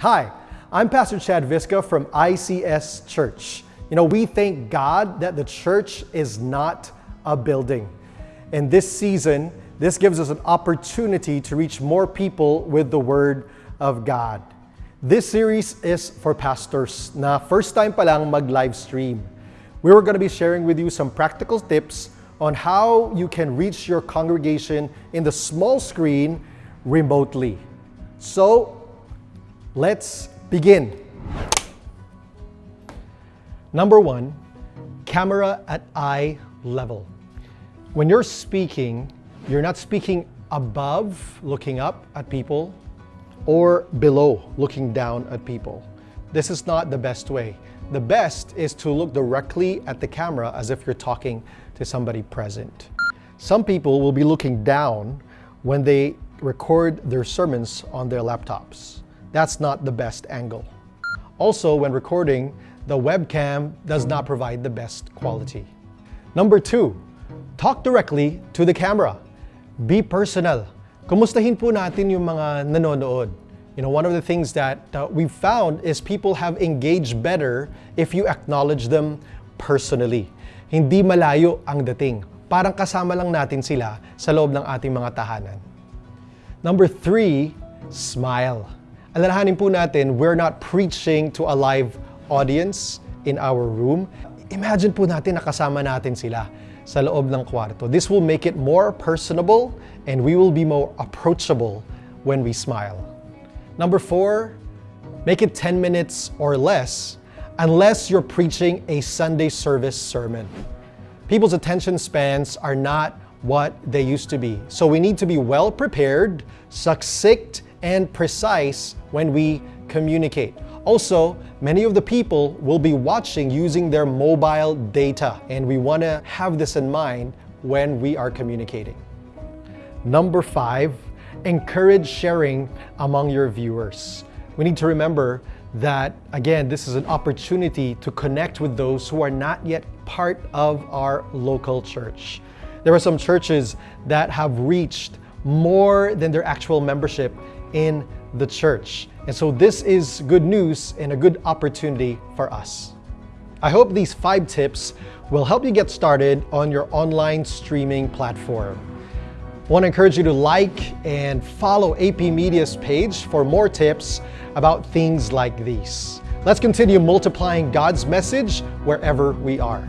Hi, I'm Pastor Chad Visca from ICS Church. You know, we thank God that the church is not a building. In this season, this gives us an opportunity to reach more people with the Word of God. This series is for pastors na first time pa lang mag-live stream. We were going to be sharing with you some practical tips on how you can reach your congregation in the small screen remotely. So, let's begin. Number one, camera at eye level. When you're speaking, you're not speaking above, looking up at people, or below, looking down at people. This is not the best way. The best is to look directly at the camera as if you're talking to somebody present. Some people will be looking down when they record their sermons on their laptops. That's not the best angle. Also, when recording, the webcam does not provide the best quality. Number two, talk directly to the camera. Be personal. Kumustahin po natin yung mga nanonood. You know, one of the things that uh, we've found is people have engaged better if you acknowledge them personally. Hindi malayo ang dating. Parang kasama lang natin sila sa loob ng ating mga tahanan. Number three, smile. Alalahanin po natin, we're not preaching to a live audience in our room. Imagine po natin nakasama natin sila sa loob ng kwarto. This will make it more personable and we will be more approachable when we smile. Number four, make it 10 minutes or less unless you're preaching a Sunday service sermon. People's attention spans are not what they used to be. So we need to be well prepared, succinct, and precise when we communicate. Also, many of the people will be watching using their mobile data, and we want to have this in mind when we are communicating. Number five, encourage sharing among your viewers. We need to remember that, again, this is an opportunity to connect with those who are not yet part of our local church. There are some churches that have reached more than their actual membership in the church. And so this is good news and a good opportunity for us. I hope these five tips will help you get started on your online streaming platform. I want to encourage you to like and follow AP Media's page for more tips about things like these. Let's continue multiplying God's message wherever we are.